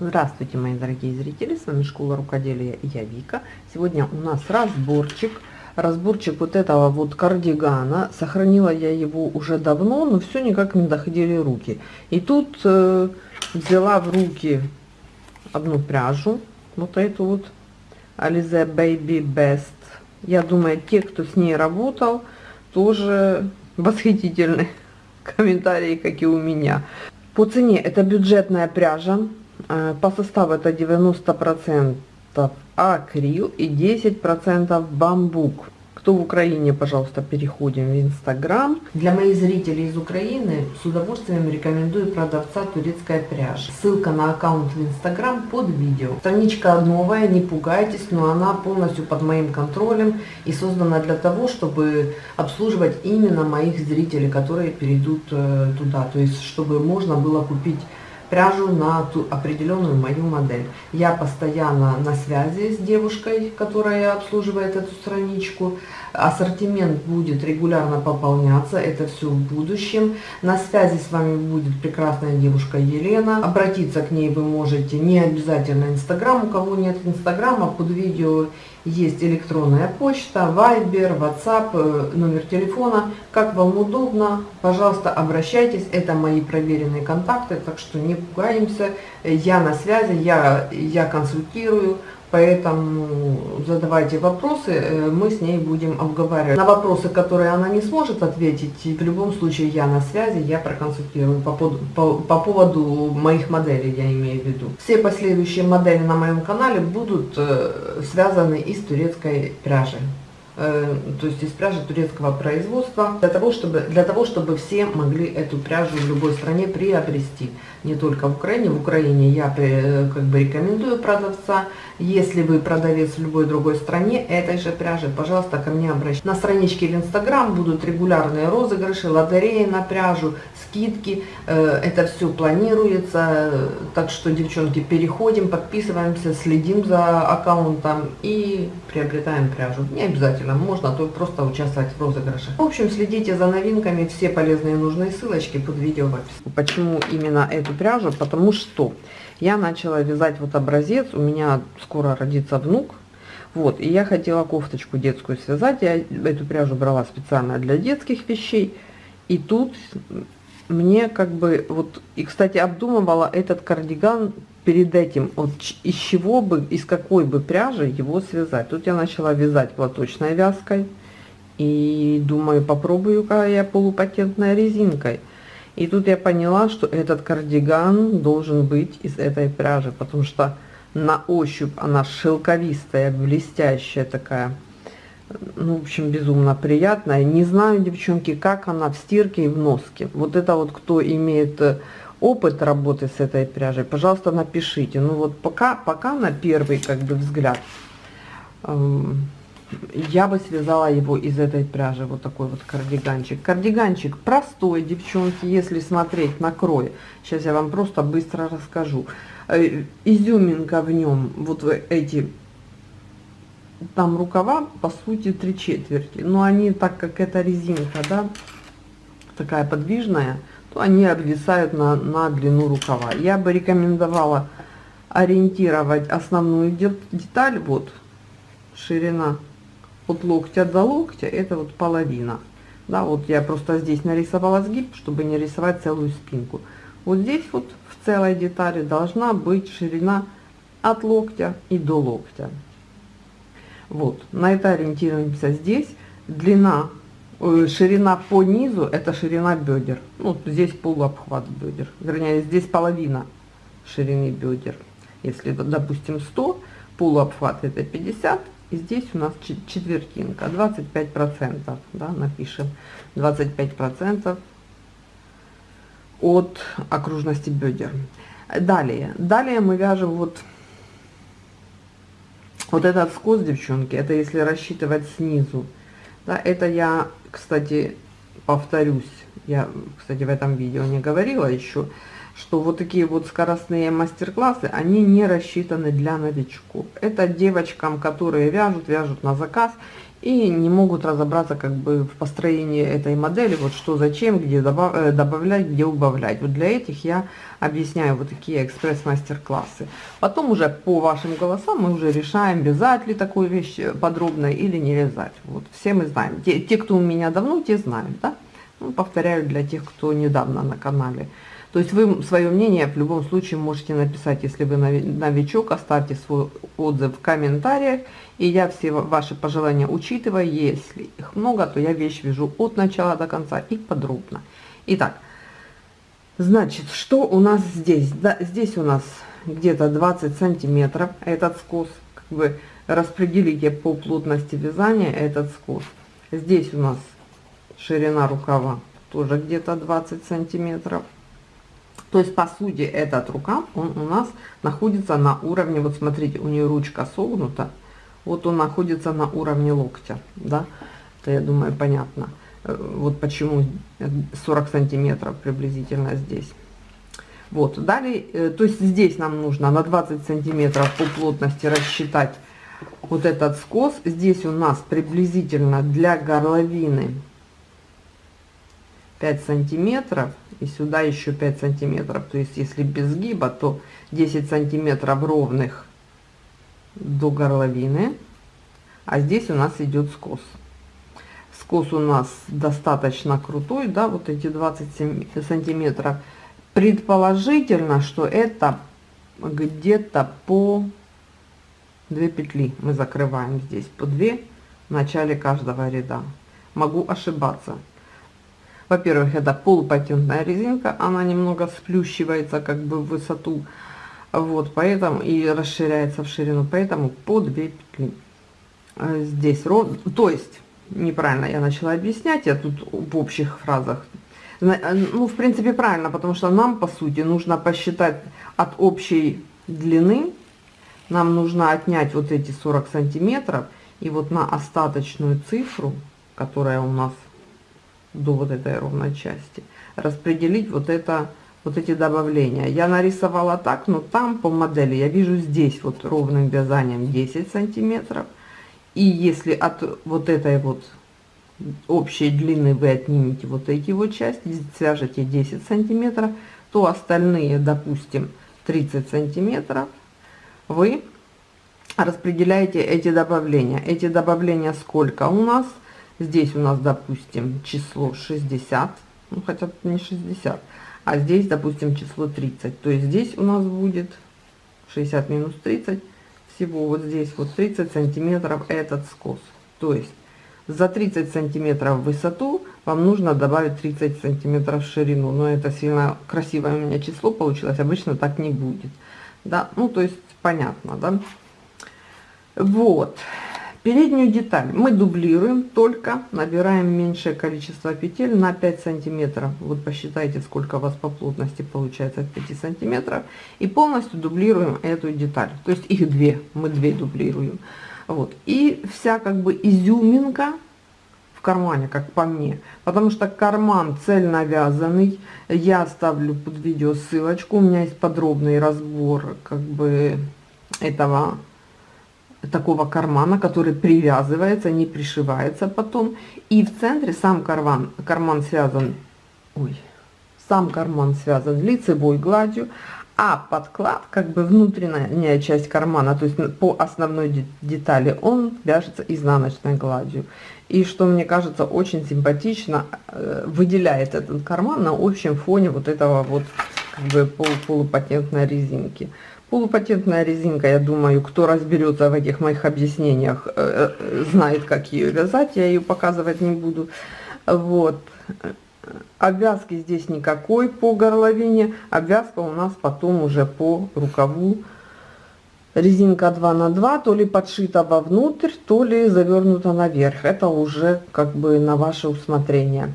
Здравствуйте, мои дорогие зрители, с вами Школа Рукоделия я Вика. Сегодня у нас разборчик, разборчик вот этого вот кардигана. Сохранила я его уже давно, но все никак не доходили руки. И тут э, взяла в руки одну пряжу, вот эту вот Alize Baby Best. Я думаю, те, кто с ней работал, тоже восхитительные комментарии, как и у меня. По цене это бюджетная пряжа, по составу это 90% акрил и 10% бамбук. Кто в Украине, пожалуйста, переходим в Инстаграм. Для моих зрителей из Украины с удовольствием рекомендую продавца турецкая пряжа. Ссылка на аккаунт в Инстаграм под видео. Страничка новая, не пугайтесь, но она полностью под моим контролем и создана для того, чтобы обслуживать именно моих зрителей, которые перейдут э, туда. То есть, чтобы можно было купить пряжу на ту определенную мою модель. Я постоянно на связи с девушкой, которая обслуживает эту страничку. Ассортимент будет регулярно пополняться, это все в будущем. На связи с вами будет прекрасная девушка Елена. Обратиться к ней вы можете не обязательно Инстаграм, у кого нет Инстаграма, под видео есть электронная почта, Вайбер, WhatsApp, э, номер телефона. Как вам удобно, пожалуйста, обращайтесь. Это мои проверенные контакты, так что не пугаемся. Я на связи, я, я консультирую. Поэтому задавайте вопросы, э, мы с ней будем обговаривать. На вопросы, которые она не сможет ответить, в любом случае я на связи, я проконсультирую по, по, по поводу моих моделей, я имею в виду. Все последующие модели на моем канале будут э, связаны из турецкой пряжи. Э, то есть из пряжи турецкого производства, для того, чтобы, для того, чтобы все могли эту пряжу в любой стране приобрести. Не только в Украине. В Украине я э, как бы рекомендую продавца. Если вы продавец в любой другой стране этой же пряжи, пожалуйста, ко мне обращайтесь. На страничке в Инстаграм будут регулярные розыгрыши, лотереи на пряжу, скидки. Э, это все планируется. Так что, девчонки, переходим, подписываемся, следим за аккаунтом и приобретаем пряжу. Не обязательно желательно, можно то просто участвовать в розыгрыше. В общем, следите за новинками, все полезные и нужные ссылочки под видео в описании. Почему именно эту пряжу? Потому что я начала вязать вот образец, у меня скоро родится внук, вот, и я хотела кофточку детскую связать, я эту пряжу брала специально для детских вещей, и тут мне как бы, вот, и, кстати, обдумывала этот кардиган перед этим, вот, из чего бы, из какой бы пряжи его связать. Тут я начала вязать платочной вязкой, и думаю, попробую-ка я полупатентной резинкой. И тут я поняла, что этот кардиган должен быть из этой пряжи, потому что на ощупь она шелковистая, блестящая такая ну, в общем, безумно приятная. Не знаю, девчонки, как она в стирке и в носке. Вот это вот, кто имеет э, опыт работы с этой пряжей, пожалуйста, напишите. Ну вот пока, пока на первый как бы взгляд эм, я бы связала его из этой пряжи, вот такой вот кардиганчик. Кардиганчик простой, девчонки, если смотреть на крой. Сейчас я вам просто быстро расскажу. Э, изюминка в нем, вот эти там рукава по сути три четверти но они так как это резинка да такая подвижная то они обвисают на, на длину рукава. Я бы рекомендовала ориентировать основную деталь вот ширина от локтя до локтя это вот половина. Да вот я просто здесь нарисовала сгиб чтобы не рисовать целую спинку. Вот здесь вот в целой детали должна быть ширина от локтя и до локтя. Вот, на это ориентируемся здесь. Длина, ширина по низу, это ширина бедер. Ну, здесь полуобхват бедер. Вернее, здесь половина ширины бедер. Если, допустим, 100, полуобхват это 50, и здесь у нас четвертинка, 25 процентов, да, напишем, 25 процентов от окружности бедер. Далее, далее мы вяжем вот вот этот скос, девчонки, это если рассчитывать снизу. Да, это я, кстати, повторюсь, я, кстати, в этом видео не говорила еще, что вот такие вот скоростные мастер-классы, они не рассчитаны для новичков. Это девочкам, которые вяжут, вяжут на заказ и не могут разобраться как бы в построении этой модели, вот что зачем, где добав, э, добавлять, где убавлять. Вот для этих я объясняю вот такие экспресс-мастер-классы. Потом уже по вашим голосам мы уже решаем, вязать ли такую вещь подробно или не вязать. Вот все мы знаем. Те, те кто у меня давно, те знают, да? Ну, повторяю для тех, кто недавно на канале. То есть вы свое мнение в любом случае можете написать, если вы новичок, оставьте свой отзыв в комментариях, и я все ваши пожелания учитываю. Если их много, то я вещь вяжу от начала до конца и подробно. Итак, значит, что у нас здесь? Да, здесь у нас где-то 20 сантиметров этот скос. Как бы распределите по плотности вязания этот скос. Здесь у нас ширина рукава тоже где-то 20 сантиметров. То есть, по сути, этот рукав, он у нас находится на уровне, вот смотрите, у нее ручка согнута, вот он находится на уровне локтя, да, это, я думаю, понятно. Э, вот почему 40 сантиметров приблизительно здесь. Вот, далее, э, то есть здесь нам нужно на 20 сантиметров по плотности рассчитать вот этот скос. Здесь у нас приблизительно для горловины 5 сантиметров и сюда еще 5 сантиметров. То есть если без гиба то 10 сантиметров ровных до горловины. А здесь у нас идет скос. Скос у нас достаточно крутой да вот эти 20 сантиметров. Предположительно что это где-то по 2 петли мы закрываем здесь по 2 в начале каждого ряда. Могу ошибаться во-первых, это полупатентная резинка, она немного сплющивается как бы в высоту, вот, поэтому и расширяется в ширину, поэтому по 2 петли. А здесь рот, то есть, неправильно я начала объяснять, я тут в общих фразах. Ну, в принципе, правильно, потому что нам, по сути, нужно посчитать от общей длины, нам нужно отнять вот эти 40 сантиметров, и вот на остаточную цифру, которая у нас до вот этой ровной части, распределить вот это, вот эти добавления. Я нарисовала так, но там по модели я вижу здесь вот ровным вязанием 10 сантиметров. И если от вот этой вот общей длины вы отнимете вот эти вот части, свяжете 10 сантиметров, то остальные, допустим, 30 сантиметров, вы распределяете эти добавления. Эти добавления сколько у нас? Здесь у нас, допустим, число 60, ну хотя не 60, а здесь, допустим, число 30. То есть здесь у нас будет 60 минус 30, всего вот здесь вот 30 сантиметров этот скос. То есть за 30 сантиметров в высоту вам нужно добавить 30 сантиметров в ширину. Но это сильно красивое у меня число получилось, обычно так не будет. Да, ну то есть понятно, да. Вот. Переднюю деталь мы дублируем, только набираем меньшее количество петель на 5 сантиметров. Вот посчитайте, сколько у вас по плотности получается от 5 сантиметров. И полностью дублируем эту деталь. То есть их две, мы две дублируем. Вот. И вся как бы изюминка в кармане, как по мне. Потому что карман цельно вязаный. Я оставлю под видео ссылочку. У меня есть подробный разбор как бы этого такого кармана, который привязывается, не пришивается потом. И в центре сам карман, карман связан, ой, сам карман связан лицевой гладью, а подклад, как бы внутренняя часть кармана, то есть по основной детали, он вяжется изнаночной гладью. И что мне кажется очень симпатично, э, выделяет этот карман на общем фоне вот этого вот как бы полу полупатентной резинки. Полупатентная резинка, я думаю, кто разберется в этих моих объяснениях, э, э, знает, как ее вязать, я ее показывать не буду. Вот. Обвязки здесь никакой по горловине, обвязка у нас потом уже по рукаву. Резинка 2 на 2, то ли подшита вовнутрь, то ли завернута наверх. Это уже как бы на ваше усмотрение.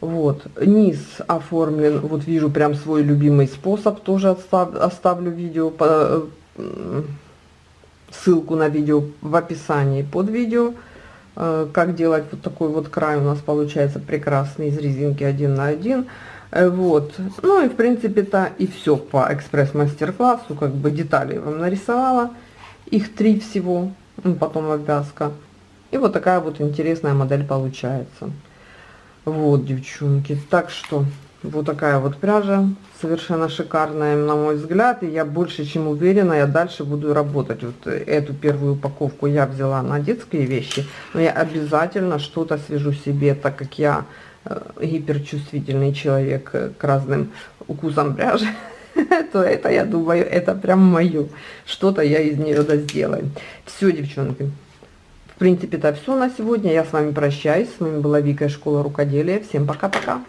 Вот, низ оформлен, вот вижу прям свой любимый способ, тоже отстав, оставлю видео, по, ссылку на видео в описании под видео. Э, как делать вот такой вот край у нас получается прекрасный из резинки 1 на 1. Э, вот. Ну и в принципе-то и все по экспресс-мастер-классу. Как бы детали вам нарисовала. Их три всего. Ну, потом обвязка. И вот такая вот интересная модель получается. Вот, девчонки. Так что вот такая вот пряжа, совершенно шикарная, на мой взгляд. И я больше чем уверена, я дальше буду работать. Вот эту первую упаковку я взяла на детские вещи, но я обязательно что-то свяжу себе, так как я э, гиперчувствительный человек к разным укусам пряжи. то это, я думаю, это прям мое. Что-то я из нее да сделаю. Все, девчонки. Принципе, это все на сегодня. Я с вами прощаюсь. С вами была Вика из Школы Рукоделия. Всем пока-пока.